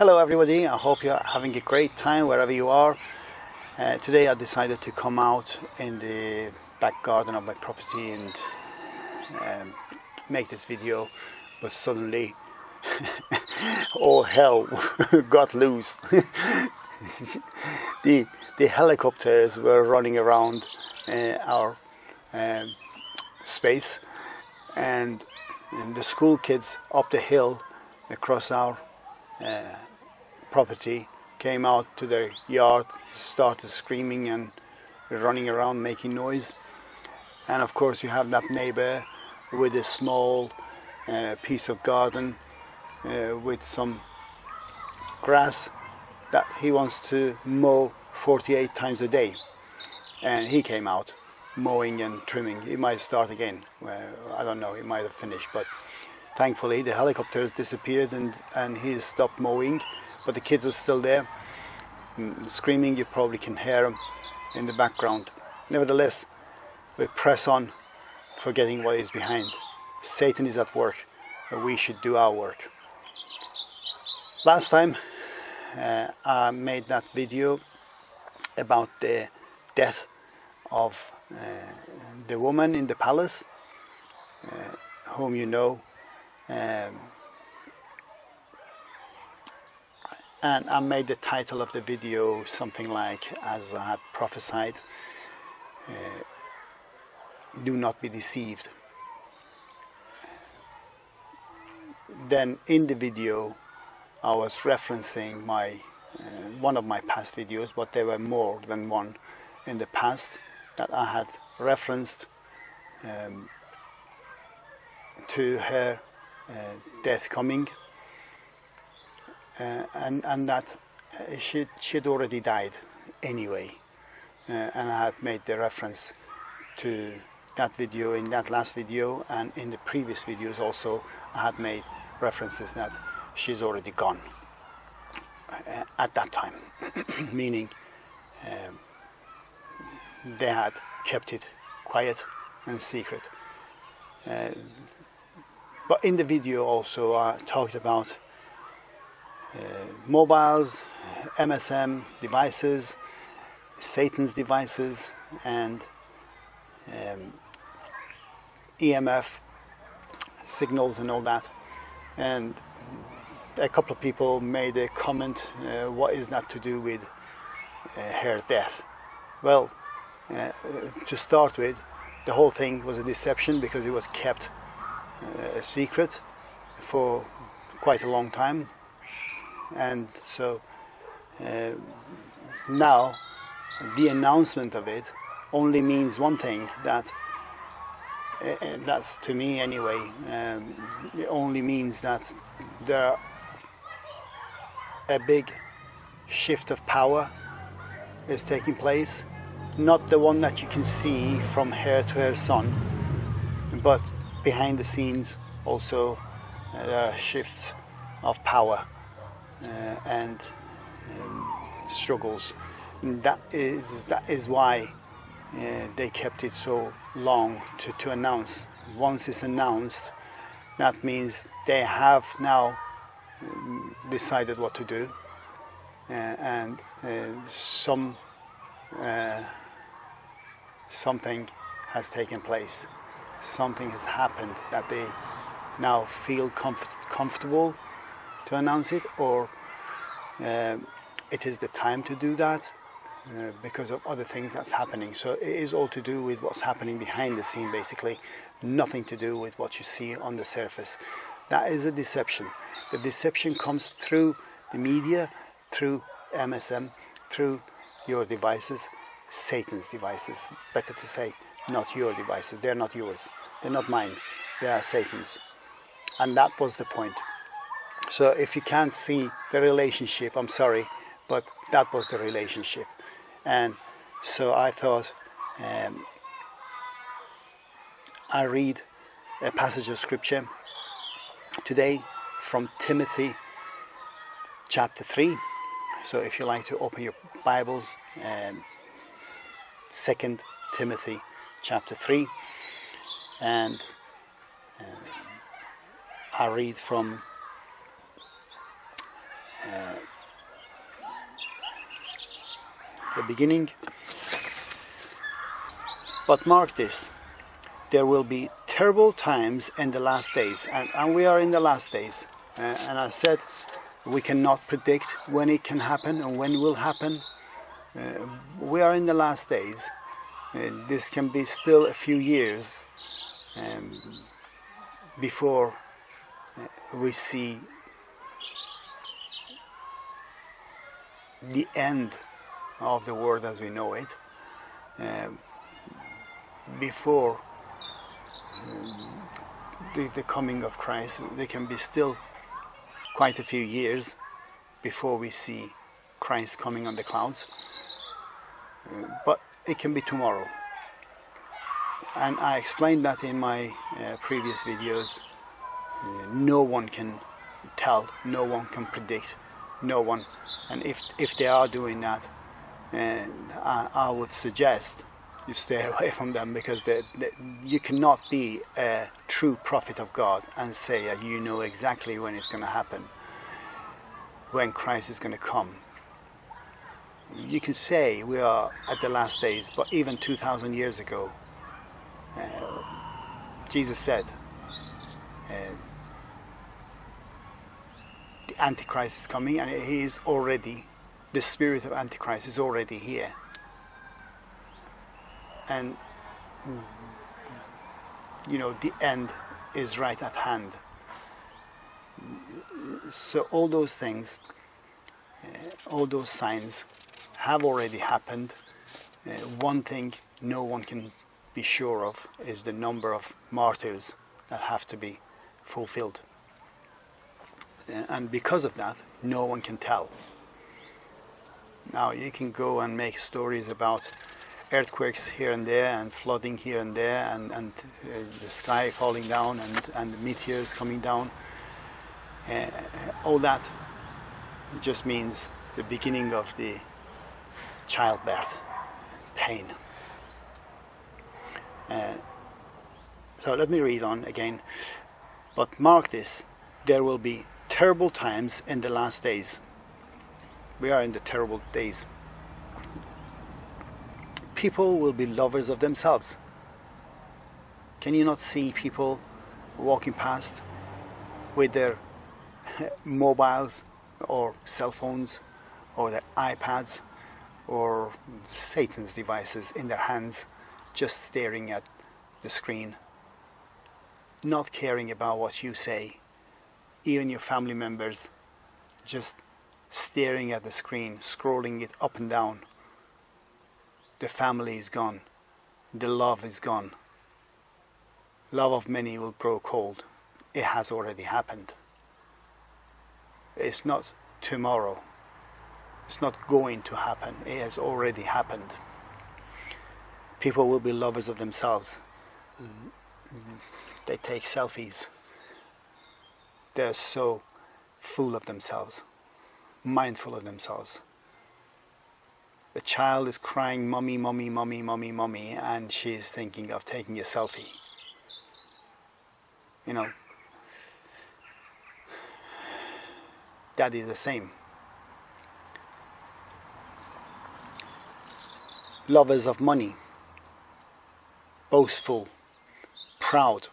Hello everybody, I hope you're having a great time wherever you are. Uh, today I decided to come out in the back garden of my property and um, make this video but suddenly all hell got loose. the, the helicopters were running around uh, our um, space and, and the school kids up the hill across our uh, property came out to their yard, started screaming and running around making noise. And of course you have that neighbor with a small uh, piece of garden uh, with some grass that he wants to mow 48 times a day. And he came out mowing and trimming. He might start again. Well, I don't know, he might have finished, but thankfully the helicopters disappeared and, and he stopped mowing but the kids are still there. Mm, screaming you probably can hear them in the background. Nevertheless we press on forgetting what is behind. Satan is at work we should do our work. Last time uh, I made that video about the death of uh, the woman in the palace uh, whom you know um, and I made the title of the video something like as I had prophesied uh, do not be deceived. Then in the video I was referencing my uh, one of my past videos but there were more than one in the past that I had referenced um, to her uh, death coming and, and that uh, she, she'd already died anyway. Uh, and I had made the reference to that video in that last video and in the previous videos also I had made references that she's already gone uh, at that time meaning um, they had kept it quiet and secret uh, but in the video also I talked about uh, mobiles, MSM devices, Satan's devices, and um, EMF signals and all that. And a couple of people made a comment, uh, what is that to do with uh, her death? Well, uh, to start with, the whole thing was a deception because it was kept uh, a secret for quite a long time and so uh, now the announcement of it only means one thing that uh, that's to me anyway um, it only means that there a big shift of power is taking place. Not the one that you can see from her to her son but behind the scenes also uh, shifts of power. uh, and um, struggles. And that is that is why uh, they kept it so long to, to announce. Once it's announced, that means they have now um, decided what to do, uh, and uh, some uh, something has taken place. Something has happened that they now feel comfort comfortable to announce it or uh, it is the time to do that uh, because of other things that's happening. So it is all to do with what's happening behind the scene basically. Nothing to do with what you see on the surface. That is a deception. The deception comes through the media through MSM through your devices Satan's devices. Better to say not your devices. They're not yours. They're not mine. They are Satan's. And that was the point so if you can't see the relationship, I'm sorry, but that was the relationship. And so I thought um, I read a passage of scripture today from Timothy chapter 3. So if you like to open your Bibles, um, 2 Timothy chapter 3 and uh, I read from uh, the beginning. But mark this there will be terrible times in the last days, and, and we are in the last days. Uh, and I said we cannot predict when it can happen and when it will happen. Uh, we are in the last days. Uh, this can be still a few years um, before uh, we see the end of the world as we know it. Uh, before the, the coming of Christ, there can be still quite a few years before we see Christ coming on the clouds. Uh, but it can be tomorrow. And I explained that in my uh, previous videos. Uh, no one can tell, no one can predict, no one. And if, if they are doing that, I, I would suggest you stay away from them because they, they, you cannot be a true prophet of God and say that you know exactly when it's going to happen, when Christ is going to come. You can say we are at the last days, but even 2,000 years ago, uh, Jesus said, uh, the Antichrist is coming and he is already, the spirit of Antichrist is already here. And you know the end is right at hand. So all those things uh, all those signs have already happened. Uh, one thing no one can be sure of is the number of martyrs that have to be fulfilled and because of that no one can tell now you can go and make stories about earthquakes here and there and flooding here and there and, and uh, the sky falling down and, and meteors coming down. Uh, all that just means the beginning of the childbirth pain. Uh, so let me read on again. But mark this, there will be terrible times in the last days. We are in the terrible days people will be lovers of themselves. Can you not see people walking past with their mobiles or cell phones or their iPads or Satan's devices in their hands just staring at the screen, not caring about what you say, even your family members just staring at the screen, scrolling it up and down the family is gone, the love is gone. Love of many will grow cold. It has already happened. It's not tomorrow. It's not going to happen. It has already happened. People will be lovers of themselves. They take selfies. They're so full of themselves, mindful of themselves. The child is crying mummy mummy mummy mummy mummy and she's thinking of taking a selfie. You know that is the same. Lovers of money boastful proud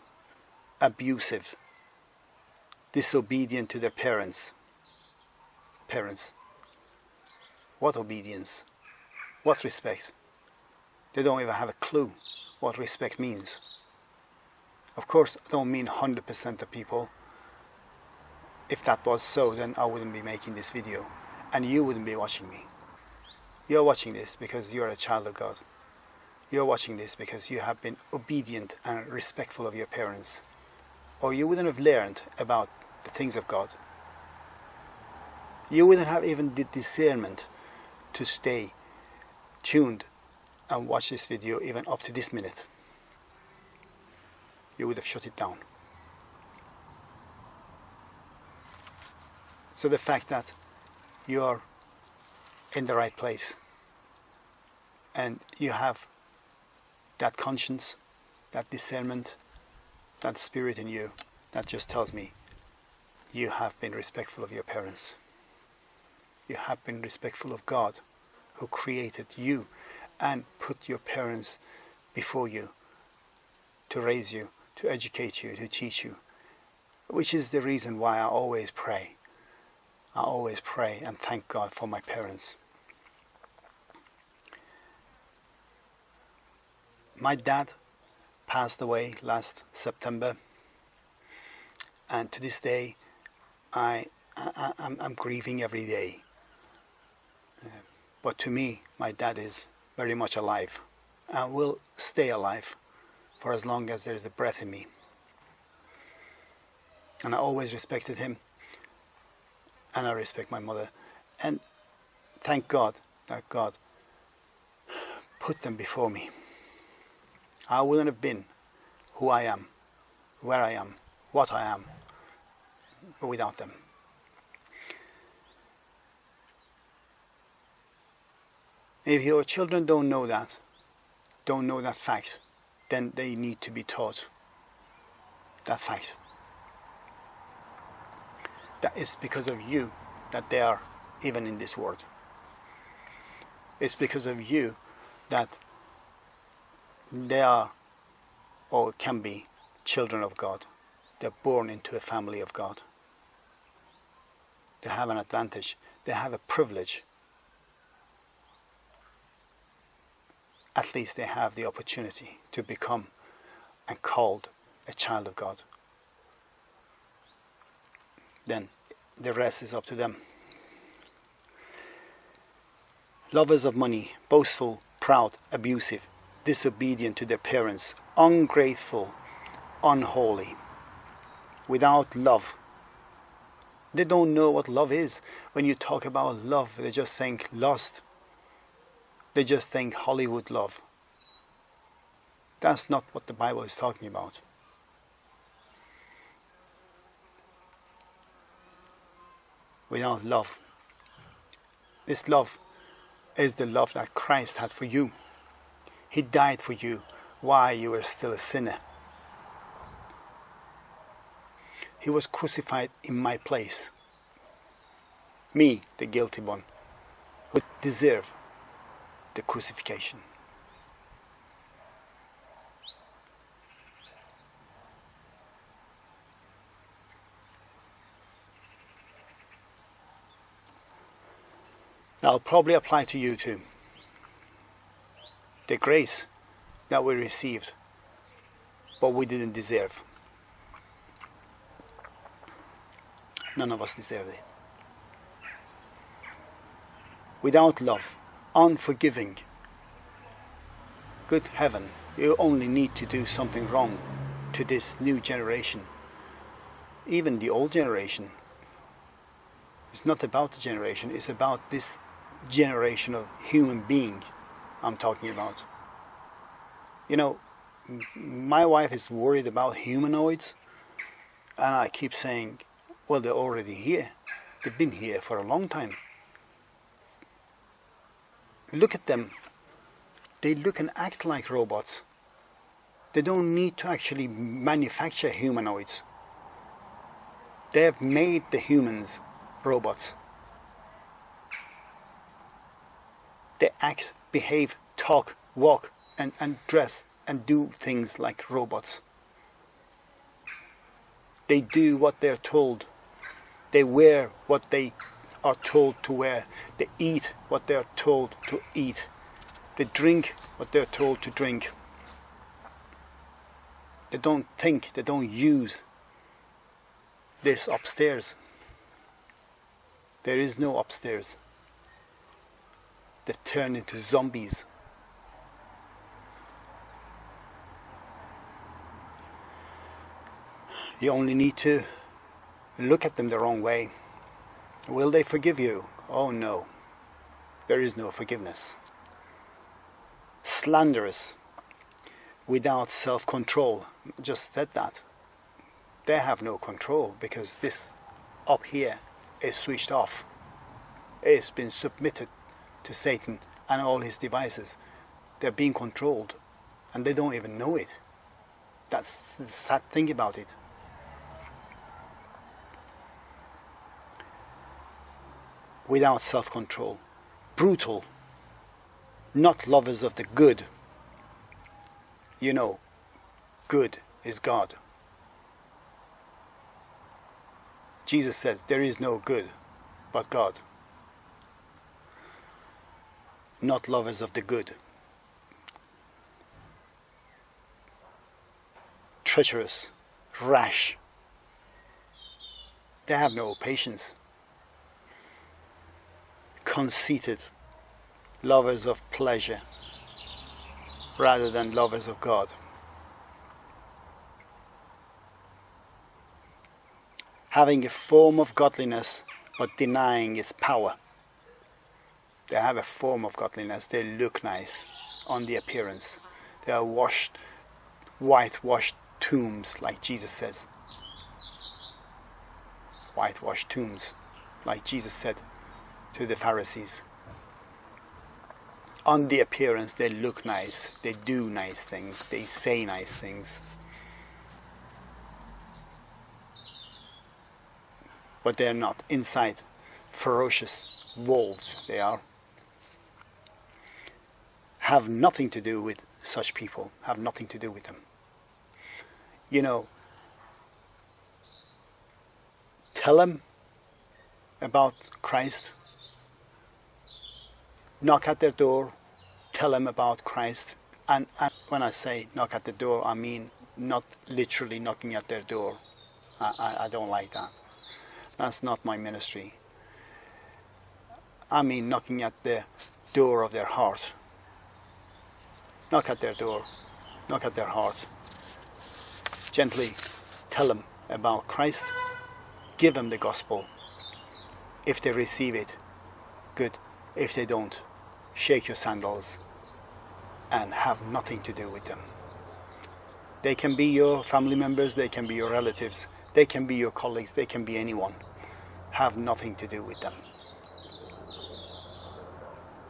abusive disobedient to their parents parents what obedience what respect? They don't even have a clue what respect means. Of course, I don't mean 100% of people. If that was so, then I wouldn't be making this video. And you wouldn't be watching me. You're watching this because you're a child of God. You're watching this because you have been obedient and respectful of your parents. Or you wouldn't have learned about the things of God. You wouldn't have even the discernment to stay tuned and watch this video even up to this minute, you would have shut it down. So the fact that you are in the right place and you have that conscience, that discernment, that spirit in you, that just tells me you have been respectful of your parents. you have been respectful of God who created you and put your parents before you to raise you, to educate you, to teach you. Which is the reason why I always pray. I always pray and thank God for my parents. My dad passed away last September, and to this day, I, I I'm, I'm grieving every day. Uh, but to me, my dad is very much alive and will stay alive for as long as there is a breath in me. And I always respected him, and I respect my mother. And thank God that God put them before me. I wouldn't have been who I am, where I am, what I am, without them. If your children don't know that, don't know that fact, then they need to be taught that fact. That is because of you that they are even in this world. It's because of you that they are or can be children of God. They're born into a family of God. They have an advantage. They have a privilege. At least they have the opportunity to become and called a child of God. Then the rest is up to them. Lovers of money, boastful, proud, abusive, disobedient to their parents, ungrateful, unholy, without love. They don't know what love is. When you talk about love, they just think lust. They just think Hollywood love. That's not what the Bible is talking about. Without love. This love is the love that Christ had for you. He died for you while you were still a sinner. He was crucified in my place. Me, the guilty one, who deserve the crucifixion. That'll probably apply to you too the grace that we received, but we didn't deserve. None of us deserved it. Without love, unforgiving, good heaven, you only need to do something wrong to this new generation. Even the old generation. It's not about the generation, it's about this generation of human being I'm talking about. You know, my wife is worried about humanoids, and I keep saying, well, they're already here. They've been here for a long time. Look at them. They look and act like robots. They don't need to actually manufacture humanoids. They have made the humans robots. They act behave, talk, walk, and, and dress and do things like robots. They do what they're told. They wear what they are told to wear. They eat what they're told to eat. They drink what they're told to drink. They don't think, they don't use this upstairs. There is no upstairs that turn into zombies. You only need to look at them the wrong way. Will they forgive you? Oh no, there is no forgiveness. Slanderous, without self control, just said that. They have no control because this up here is switched off. It's been submitted to Satan and all his devices. They're being controlled and they don't even know it. That's the sad thing about it. without self control, brutal, not lovers of the good. You know, good is God. Jesus says there is no good but God. Not lovers of the good. Treacherous, rash. They have no patience. Conceited, lovers of pleasure rather than lovers of God. Having a form of godliness but denying its power. They have a form of godliness, they look nice on the appearance. They are washed, whitewashed tombs, like Jesus says. Whitewashed tombs, like Jesus said to the Pharisees on the appearance they look nice, they do nice things, they say nice things. But they're not inside ferocious wolves, they are. Have nothing to do with such people, have nothing to do with them. You know, tell them about Christ knock at their door, tell them about Christ. And, and, when I say knock at the door, I mean not literally knocking at their door. I, I, I don't like that. That's not my ministry. I mean knocking at the door of their heart. Knock at their door, knock at their heart. Gently tell them about Christ. Give them the gospel. If they receive it, good. If they don't, shake your sandals and have nothing to do with them. They can be your family members, they can be your relatives, they can be your colleagues, they can be anyone. Have nothing to do with them.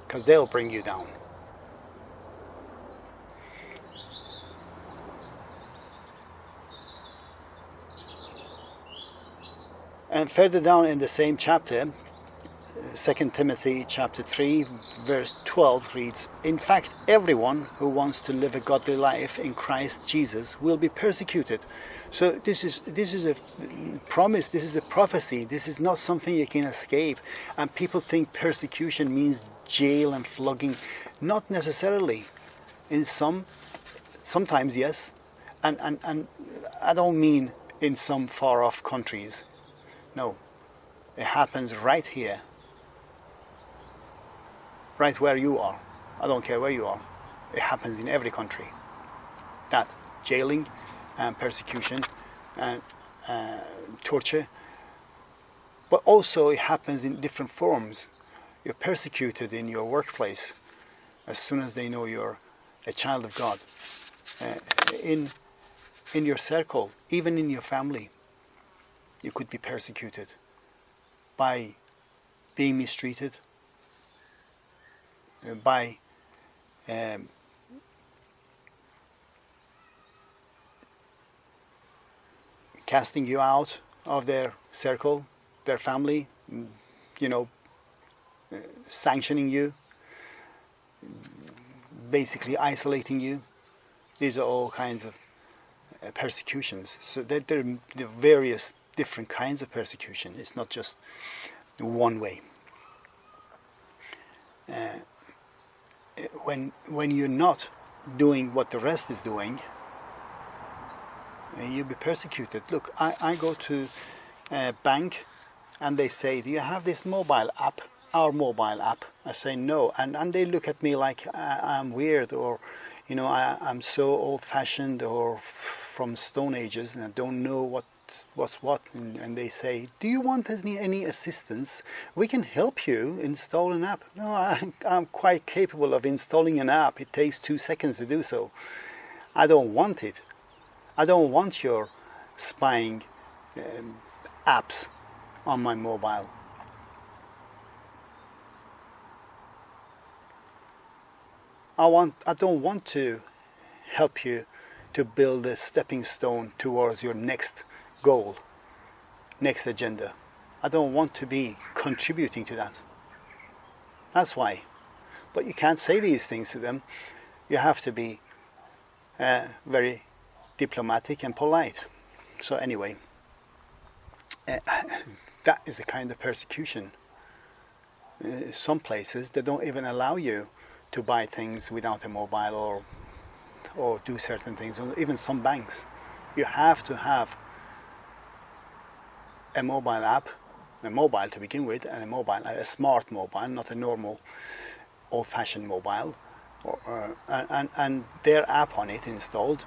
Because they'll bring you down. And further down in the same chapter, 2 Timothy chapter 3 verse 12 reads, In fact, everyone who wants to live a godly life in Christ Jesus will be persecuted. So this is this is a promise, this is a prophecy, this is not something you can escape. And people think persecution means jail and flogging. Not necessarily. In some sometimes yes. And and, and I don't mean in some far off countries. No. It happens right here right where you are. I don't care where you are. It happens in every country. That jailing and persecution and uh, torture. But also it happens in different forms. You're persecuted in your workplace as soon as they know you're a child of God. Uh, in in your circle, even in your family, you could be persecuted by being mistreated, by um, casting you out of their circle, their family, you know, uh, sanctioning you, basically isolating you. These are all kinds of uh, persecutions. So there, there are various different kinds of persecution. It's not just one way. Uh, when when you're not doing what the rest is doing, you'll be persecuted. Look, I, I go to a bank and they say, do you have this mobile app, our mobile app? I say no, and, and they look at me like I, am weird or, you know, I, I'm so old-fashioned or from Stone Ages and I don't know what what's what and, and, they say do you want any, any assistance? We can help you install an app. No I, I'm quite capable of installing an app. It takes two seconds to do so. I don't want it. I don't want your spying um, apps on my mobile. I want I don't want to help you to build a stepping stone towards your next goal, next agenda. I don't want to be contributing to that. That's why. But you can't say these things to them. You have to be uh, very diplomatic and polite. So anyway, uh, that is a kind of persecution. Uh, some places they don't even allow you to buy things without a mobile or or do certain things. Even some banks, you have to have a mobile app, a mobile to begin with, and a mobile, a smart mobile, not a normal old-fashioned mobile, or, uh, and, and their app on it installed,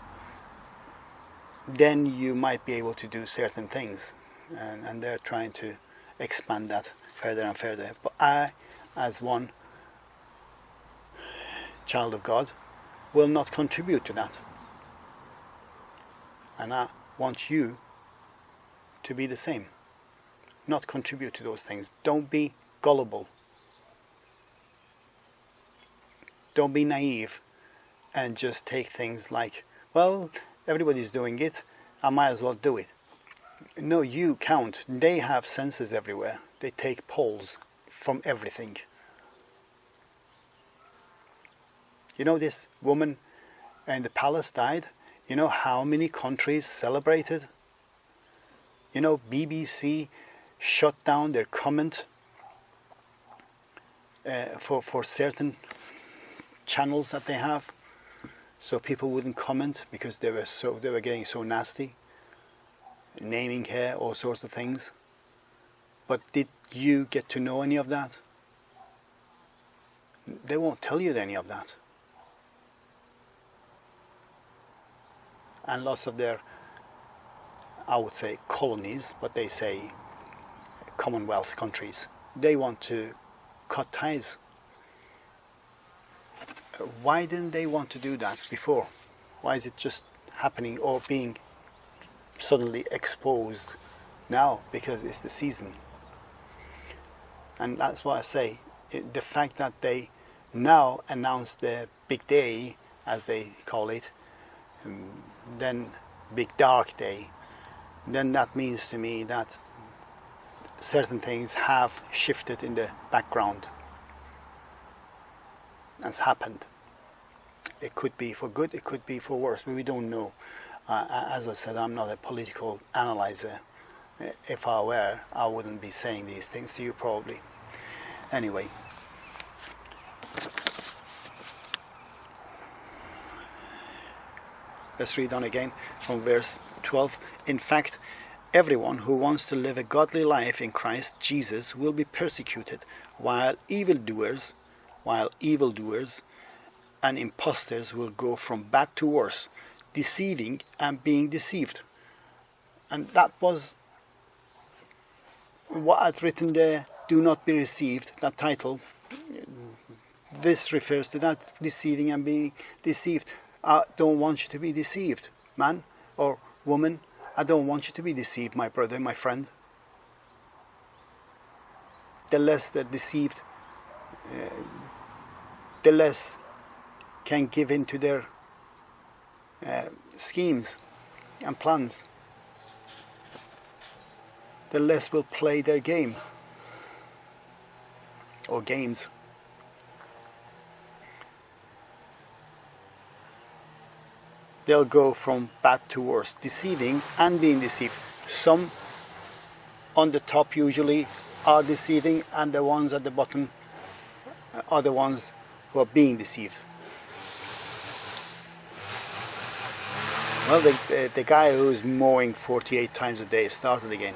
then you might be able to do certain things. And, and they're trying to expand that further and further. But I, as one child of God, will not contribute to that. And I want you to be the same. Not contribute to those things. Don't be gullible. Don't be naive and just take things like, well, everybody's doing it, I might as well do it. No, you count. They have sensors everywhere. They take polls from everything. You know this woman in the palace died? You know how many countries celebrated? You know BBC shut down their comment uh, for, for certain channels that they have so people wouldn't comment because they were so they were getting so nasty naming her all sorts of things. But did you get to know any of that? They won't tell you any of that. And lots of their I would say colonies but they say commonwealth countries they want to cut ties why didn't they want to do that before? Why is it just happening or being suddenly exposed now because it's the season? And that's what I say. It, the fact that they now announce the big day, as they call it, um, then big dark day, then that means to me that certain things have shifted in the background has happened. It could be for good, it could be for worse, but we don't know. Uh, as I said, I'm not a political analyzer. If I were, I wouldn't be saying these things to you probably. Anyway. Let's read on again from verse 12. In fact, everyone who wants to live a godly life in Christ Jesus will be persecuted, while evildoers while evildoers and impostors will go from bad to worse, deceiving and being deceived. And that was what I'd written there, do not be deceived, that title. This refers to that, deceiving and being deceived. I don't want you to be deceived, man or woman. I don't want you to be deceived, my brother, my friend. The less they're deceived, uh, the less can give in to their uh, schemes and plans. The less will play their game or games. They'll go from bad to worse, deceiving and being deceived. Some on the top usually are deceiving and the ones at the bottom are the ones who are being deceived. Well, the, the, the guy who's mowing 48 times a day started again.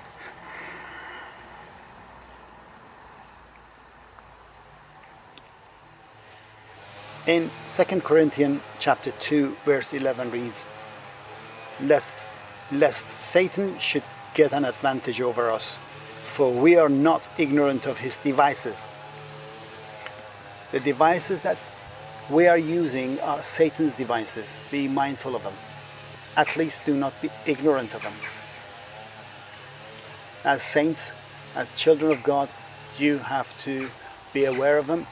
In 2 Corinthians chapter 2 verse 11 reads, lest, lest Satan should get an advantage over us, for we are not ignorant of his devices the devices that we are using are Satan's devices. Be mindful of them. At least do not be ignorant of them. As saints, as children of God, you have to be aware of them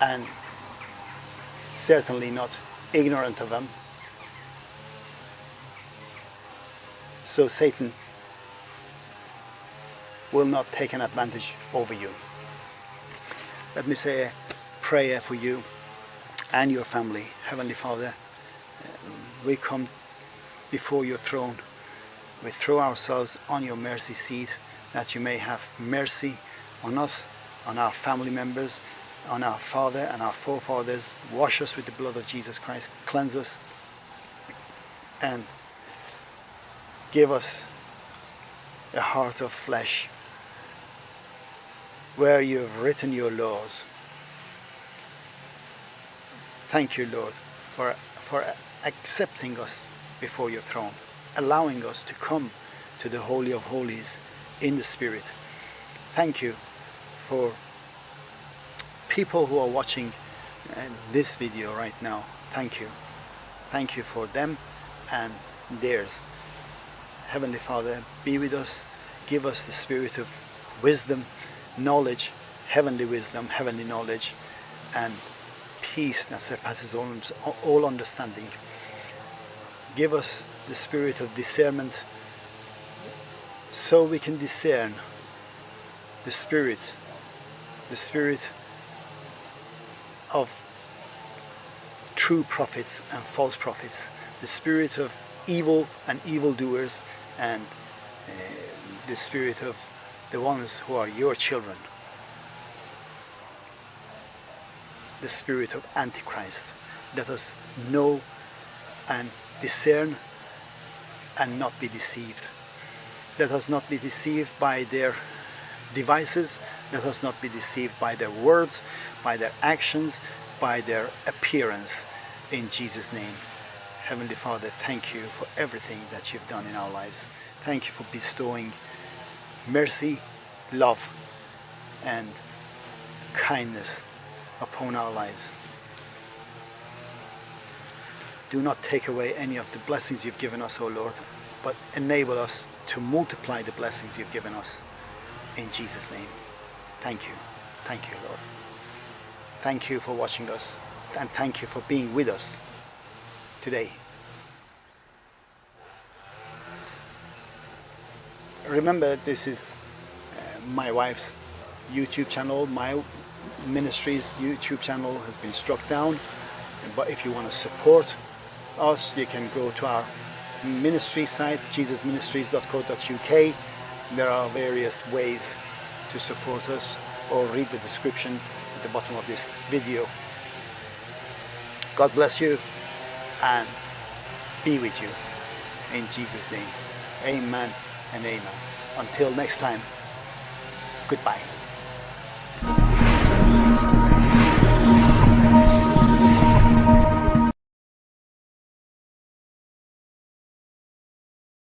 and certainly not ignorant of them. So Satan will not take an advantage over you. let me say a prayer for you and your family. Heavenly Father, um, we come before your throne. We throw ourselves on your mercy seat that you may have mercy on us, on our family members, on our father and our forefathers. Wash us with the blood of Jesus Christ. Cleanse us and give us a heart of flesh where you have written your laws. Thank you, Lord, for, for accepting us before your throne, allowing us to come to the Holy of Holies in the Spirit. Thank you for people who are watching uh, this video right now. Thank you. Thank you for them and theirs. Heavenly Father, be with us. Give us the spirit of wisdom, knowledge, heavenly wisdom, heavenly knowledge, and peace that surpasses all, all understanding. Give us the spirit of discernment so we can discern the spirit, the spirit of true prophets and false prophets, the spirit of evil and evildoers, and uh, the spirit of the ones who are your children. The spirit of Antichrist. Let us know and discern and not be deceived. Let us not be deceived by their devices. Let us not be deceived by their words, by their actions, by their appearance. In Jesus' name. Heavenly Father, thank you for everything that you've done in our lives. Thank you for bestowing mercy, love, and kindness upon our lives. Do not take away any of the blessings you've given us, O Lord, but enable us to multiply the blessings you've given us. In Jesus' name. Thank you. Thank you, Lord. Thank you for watching us, and thank you for being with us today. Remember, this is uh, my wife's YouTube channel. My ministry's YouTube channel has been struck down. But if you want to support us, you can go to our ministry site, jesusministries.co.uk. There are various ways to support us or read the description at the bottom of this video. God bless you and be with you. In Jesus' name, amen and amen. Until next time, goodbye.